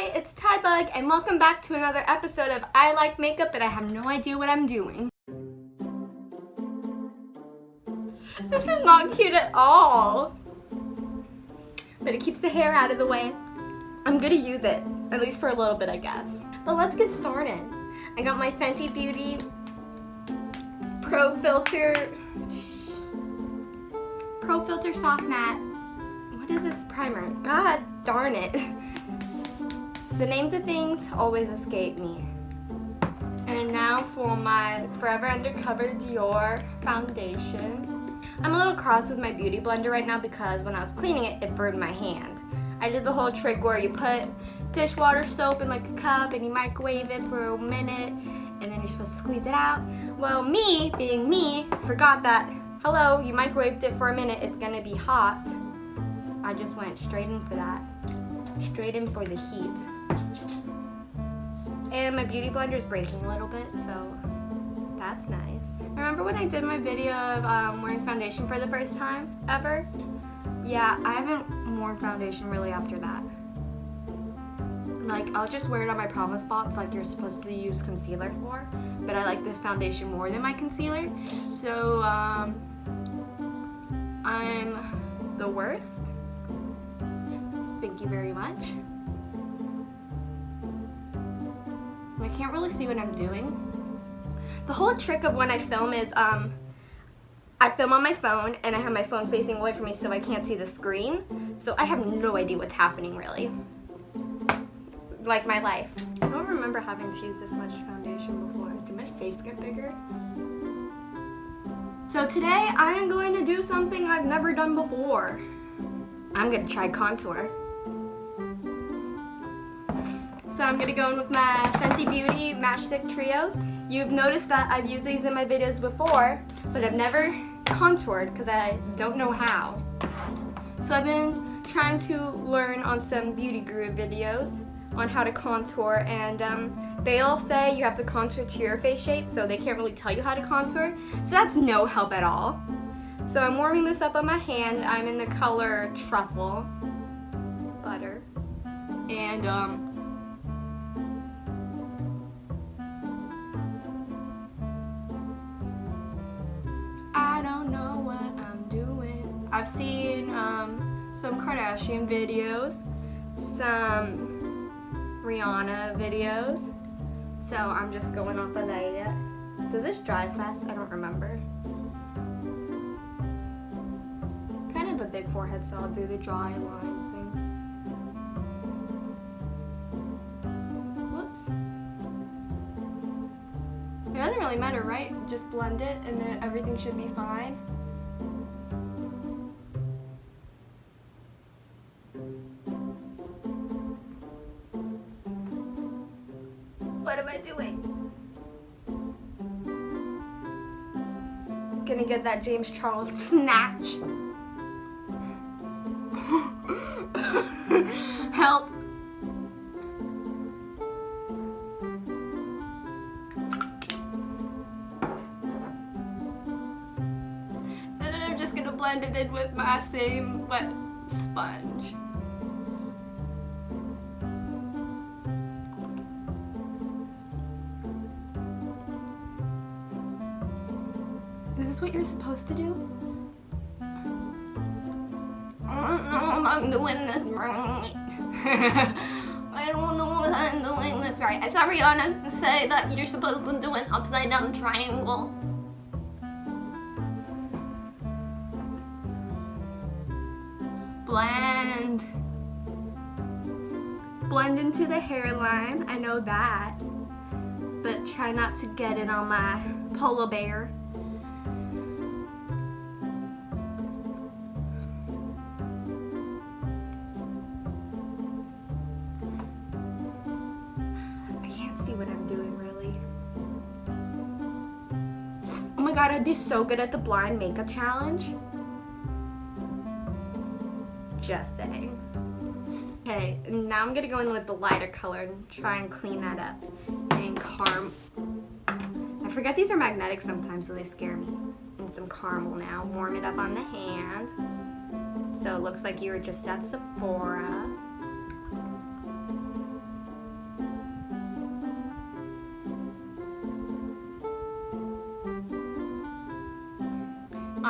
Hi, it's Tybug, and welcome back to another episode of I Like Makeup, but I have no idea what I'm doing. This is not cute at all. But it keeps the hair out of the way. I'm gonna use it, at least for a little bit, I guess. But let's get started. I got my Fenty Beauty Pro Filt'r Pro Filt'r Soft Matte. What is this primer? God darn it. The names of things always escape me. And now for my Forever Undercover Dior foundation. I'm a little cross with my beauty blender right now because when I was cleaning it, it burned my hand. I did the whole trick where you put dishwater soap in like a cup and you microwave it for a minute and then you're supposed to squeeze it out. Well, me, being me, forgot that, hello, you microwaved it for a minute, it's gonna be hot. I just went straight in for that. Straight in for the heat. And my beauty blender is breaking a little bit, so that's nice. Remember when I did my video of um, wearing foundation for the first time ever? Yeah, I haven't worn foundation really after that. Like, I'll just wear it on my problem spots like you're supposed to use concealer for, but I like this foundation more than my concealer. So, um, I'm the worst. Thank you very much. Can't really see what I'm doing. The whole trick of when I film is um, I film on my phone and I have my phone facing away from me so I can't see the screen. So I have no idea what's happening really. Like my life. I don't remember having to use this much foundation before. Did my face get bigger? So today I am going to do something I've never done before. I'm gonna try contour. So I'm gonna go in with my Fenty Beauty Match Stix Trios. You've noticed that I've used these in my videos before, but I've never contoured because I don't know how. So I've been trying to learn on some beauty guru videos on how to contour and um, they all say you have to contour to your face shape so they can't really tell you how to contour. So that's no help at all. So I'm warming this up on my hand. I'm in the color Truffle Butter. And um, I've seen um, some Kardashian videos, some Rihanna videos, so I'm just going off of that. Does this dry fast? I don't remember. Kind of a big forehead, so I'll do the dry line thing. Whoops. It doesn't really matter, right? Just blend it and then everything should be fine. What am I doing? Gonna get that James Charles snatch. Help. And then I'm just gonna blend it in with my same wet sponge. Is this what you're supposed to do? I don't know I'm doing this right. I don't know if I'm doing this right. I saw Rihanna say that you're supposed to do an upside down triangle. Blend. Blend into the hairline, I know that. But try not to get it on my polar bear. See what I'm doing really. Oh my god, I'd be so good at the blind makeup challenge. Just saying. Okay, now I'm gonna go in with the lighter color and try and clean that up. And carm. I forget these are magnetic sometimes, so they scare me. And some caramel now. Warm it up on the hand. So it looks like you were just at Sephora.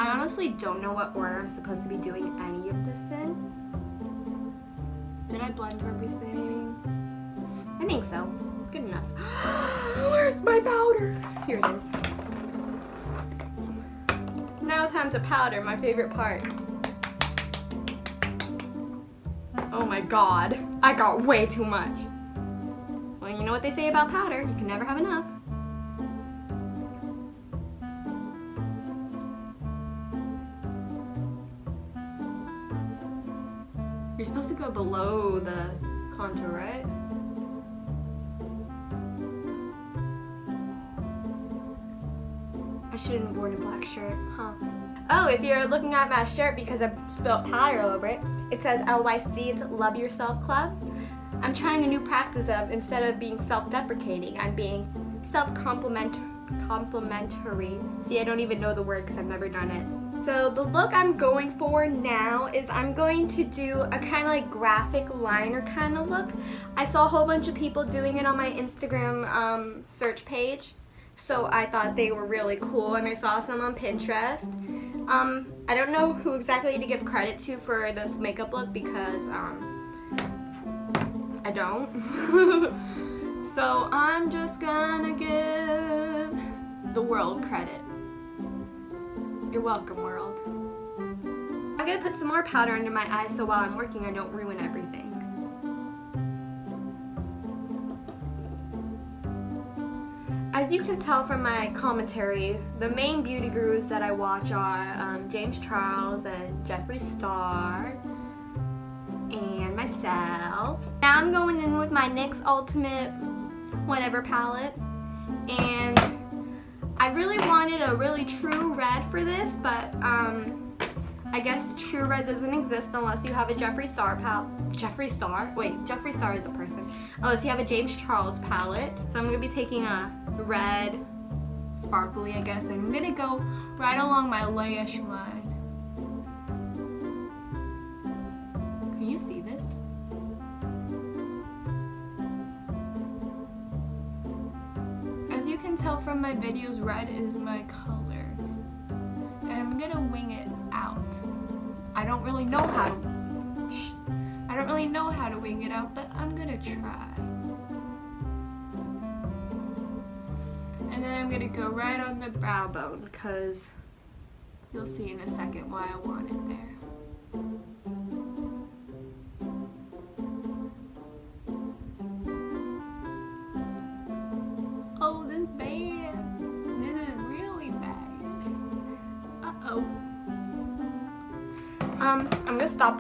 I honestly don't know what order I'm supposed to be doing any of this in. Did I blend everything? I think so. Good enough. Where's my powder? Here it is. Now time to powder, my favorite part. Oh my god, I got way too much. Well, you know what they say about powder, you can never have enough. Go below the contour, right? I shouldn't have worn a black shirt, huh? Oh, if you're looking at my shirt because I spilled powder over it, it says LYC, it's Love Yourself Club. I'm trying a new practice of, instead of being self-deprecating, I'm being self-complimentary. See, I don't even know the word because I've never done it. So the look I'm going for now is I'm going to do a kind of like graphic liner kind of look. I saw a whole bunch of people doing it on my Instagram um, search page. So I thought they were really cool and I saw some on Pinterest. Um, I don't know who exactly to give credit to for this makeup look because um, I don't. so I'm just gonna give the world credit. You're welcome, world. I'm gonna put some more powder under my eyes so while I'm working I don't ruin everything. As you can tell from my commentary, the main beauty gurus that I watch are um, James Charles and Jeffree Star and myself. Now I'm going in with my NYX Ultimate whatever palette and I really wanted a really true red for this, but um, I guess true red doesn't exist unless you have a Jeffree Star palette. Jeffree Star? Wait, Jeffree Star is a person. Unless you have a James Charles palette. So I'm going to be taking a red, sparkly I guess, and I'm going to go right along my lash line. My videos, red is my color. And I'm gonna wing it out. I don't really know how to, I don't really know how to wing it out, but I'm gonna try. And then I'm gonna go right on the brow bone, because you'll see in a second why I want it there.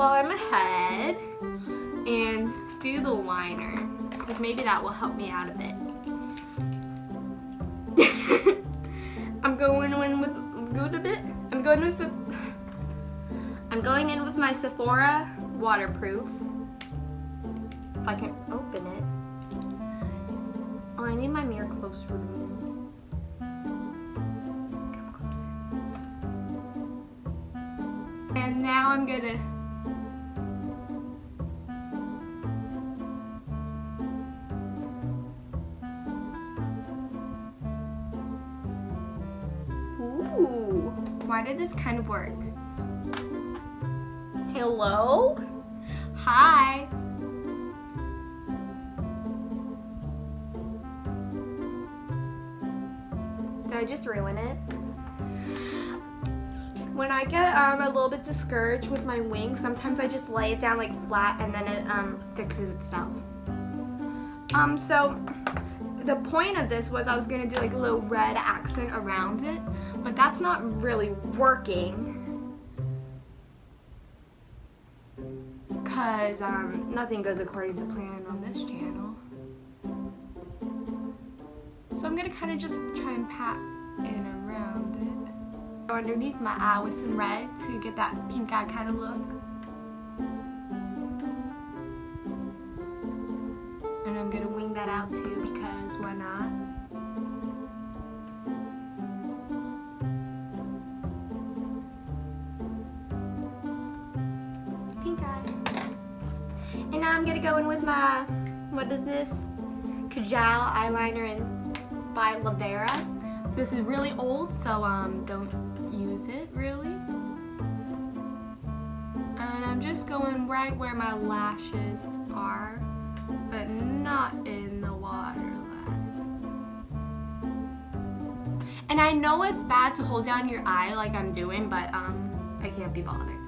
While I'm ahead and do the liner because maybe that will help me out a bit. I'm going in with good a bit. I'm going with I'm going in with my Sephora waterproof. If I can open it. Oh, I need my mirror closer to me. And now I'm gonna this kind of work? Hello? Hi. Did I just ruin it? when I get um, a little bit discouraged with my wing, sometimes I just lay it down like flat and then it um, fixes itself. Um, so the point of this was I was gonna do like a little red accent around it, but that's not really working. Cause um, nothing goes according to plan on this channel. So I'm gonna kind of just try and pat in around it Go underneath my eye with some red to get that pink eye kind of look. And I'm going to wing that out too because why not? To go in with my, what is this? Kajal eyeliner in by Lavera. This is really old, so um, don't use it really. And I'm just going right where my lashes are, but not in the waterline. And I know it's bad to hold down your eye like I'm doing, but um, I can't be bothered.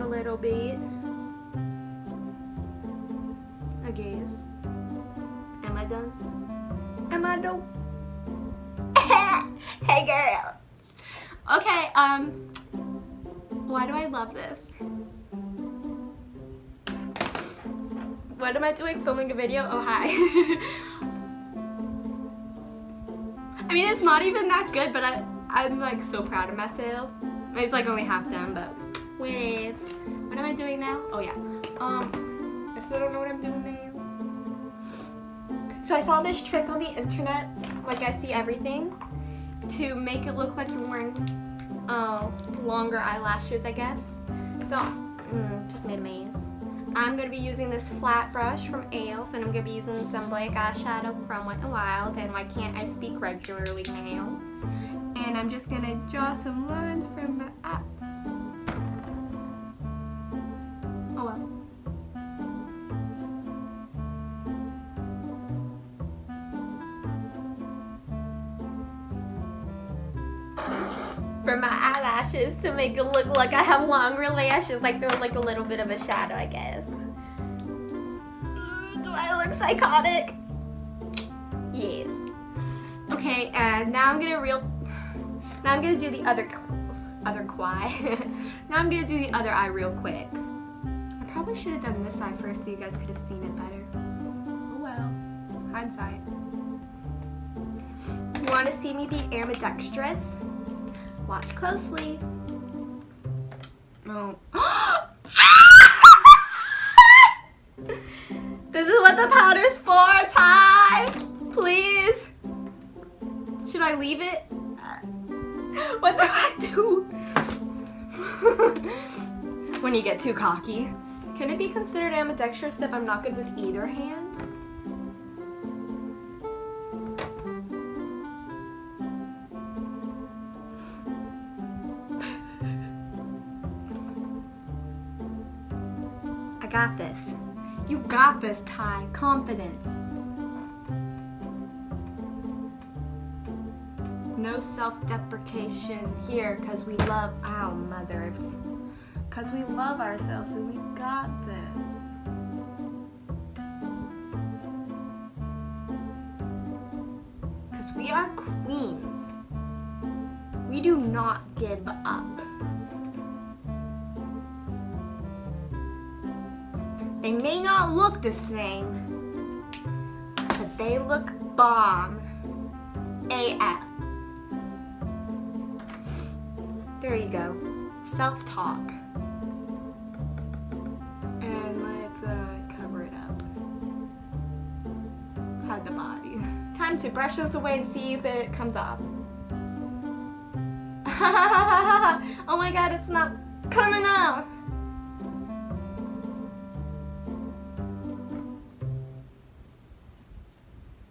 Out a little bit, I guess. Am I done? Am I done? hey girl. Okay, um, why do I love this? What am I doing? Filming a video? Oh, hi. I mean, it's not even that good, but I, I'm like so proud of myself. It's like only half done, but wait. What am I doing now? Oh yeah. Um, I still don't know what I'm doing now. So I saw this trick on the internet, like I see everything, to make it look like you're wearing uh, longer eyelashes, I guess. So, mm, just made a maze. I'm going to be using this flat brush from e.l.f. and I'm going to be using some black eyeshadow from Wet n Wild and Why Can't I Speak Regularly Now. And I'm just going to draw some lines from my eye. Eyelashes to make it look like I have longer lashes, like there's like a little bit of a shadow, I guess. Do I look psychotic? Yes. Okay, and now I'm gonna real, now I'm gonna do the other, other eye. now I'm gonna do the other eye real quick. I probably should have done this eye first so you guys could have seen it better. Oh well, hindsight. You want to see me be ambidextrous? Watch closely. Oh. this is what the powder's for, Ty! Please! Should I leave it? What do I do? when you get too cocky. Can it be considered ambidextrous if I'm not good with either hand? Got this. You got this, Ty. Confidence. No self-deprecation here because we love our mothers. Because we love ourselves and we got this. We are queens. We do not give up. They may not look the same, but they look bomb. AF. There you go. Self-talk. And let's uh, cover it up. Hide the body. Time to brush this away and see if it comes off. oh my god, it's not coming off.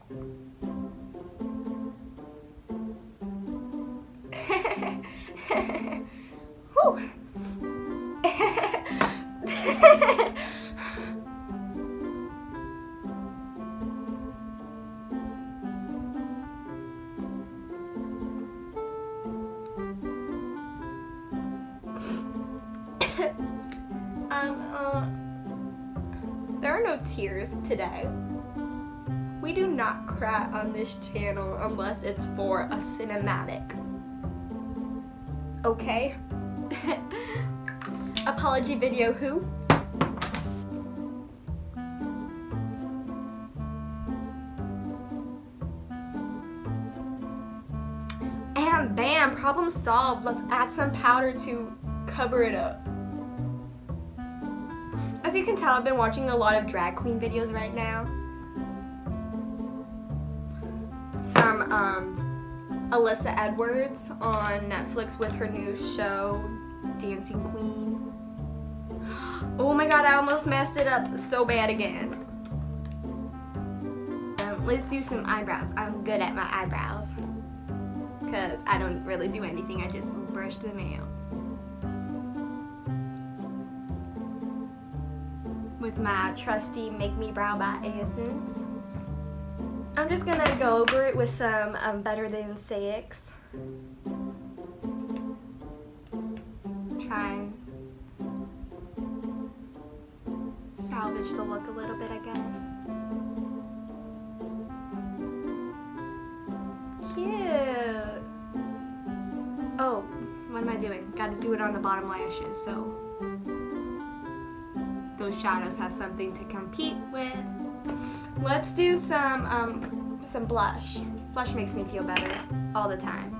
um, unless it's for a cinematic. Okay? Apology video who? And bam, problem solved. Let's add some powder to cover it up. As you can tell, I've been watching a lot of drag queen videos right now. Um, Alyssa Edwards on Netflix with her new show, Dancing Queen. Oh my god, I almost messed it up so bad again. Um, let's do some eyebrows. I'm good at my eyebrows. Because I don't really do anything, I just brush them out. with my trusty Make Me Brow by Essence. I'm just gonna go over it with some um, Better Than Sex. Try and salvage the look a little bit, I guess. Cute. Oh, what am I doing? Gotta do it on the bottom lashes, so those shadows have something to compete with. Let's do some um, some blush. Blush makes me feel better all the time.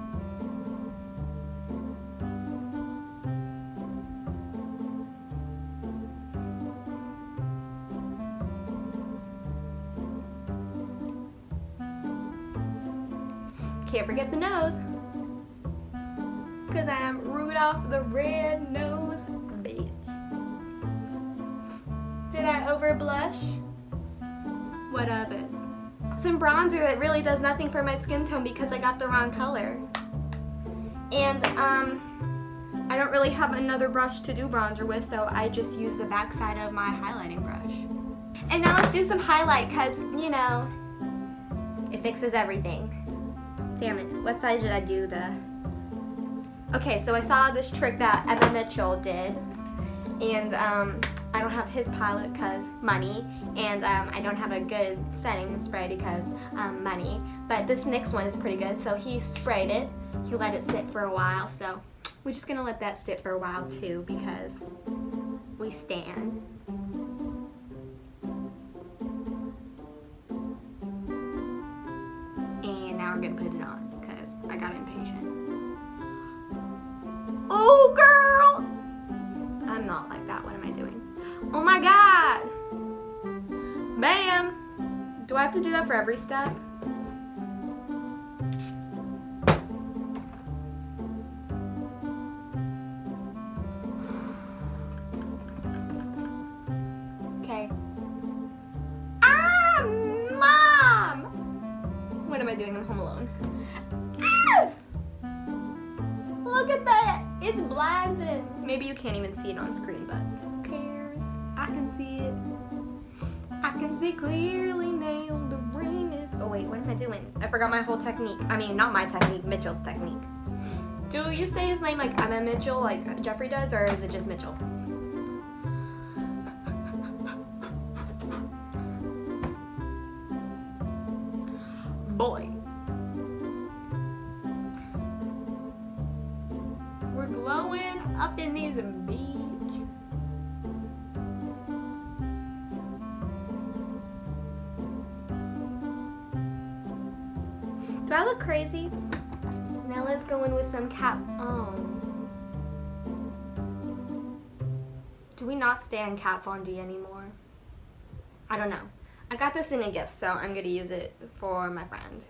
Can't forget the nose. Bronzer that really does nothing for my skin tone because I got the wrong color. And um, I don't really have another brush to do bronzer with, so I just use the back side of my highlighting brush. And now let's do some highlight because, you know, it fixes everything. Damn it, what side did I do the... Okay, so I saw this trick that Emma Mitchell did, and um, I don't have his palette because money, and um, I don't have a good setting spray because um, money, but this next one is pretty good, so he sprayed it, he let it sit for a while, so we're just gonna let that sit for a while too because we stand. And now we're gonna put it on because I got impatient. Bam! Do I have to do that for every step? Okay. Ah, mom! What am I doing? I'm home alone. Ah! Look at that! It's blinding. Maybe you can't even see it on screen, but who cares? I can see it. I can see clearly now the rain is... Oh wait, what am I doing? I forgot my whole technique. I mean, not my technique, Mitchell's technique. Do you say his name like Emma Mitchell, like Jeffrey does, or is it just Mitchell? Do I look crazy? Nella's going with some cap. Oh. Do we not stand Kat Von D anymore? I don't know. I got this in a gift, so I'm gonna use it for my friend.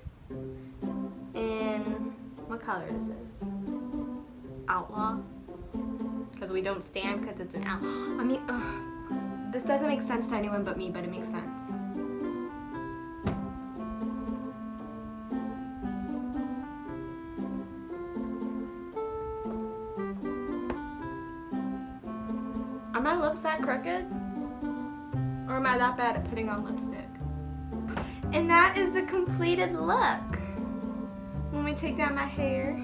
And what color is this? Outlaw? Because we don't stand because it's an out. I mean, ugh. this doesn't make sense to anyone but me, but it makes sense. Are my lips that crooked? Or am I that bad at putting on lipstick? And that is the completed look. When we take down my hair.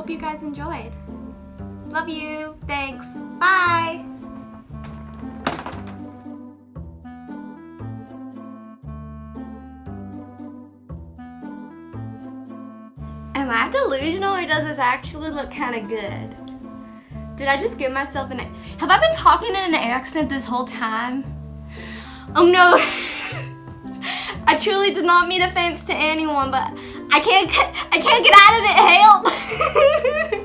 Hope you guys enjoyed. Love you. Thanks. Bye. Am I delusional or does this actually look kind of good? Did I just give myself an... Have I been talking in an accent this whole time? Oh no. I truly did not mean offense to anyone, but I can't I can't get out of it. Help! ハハハハ!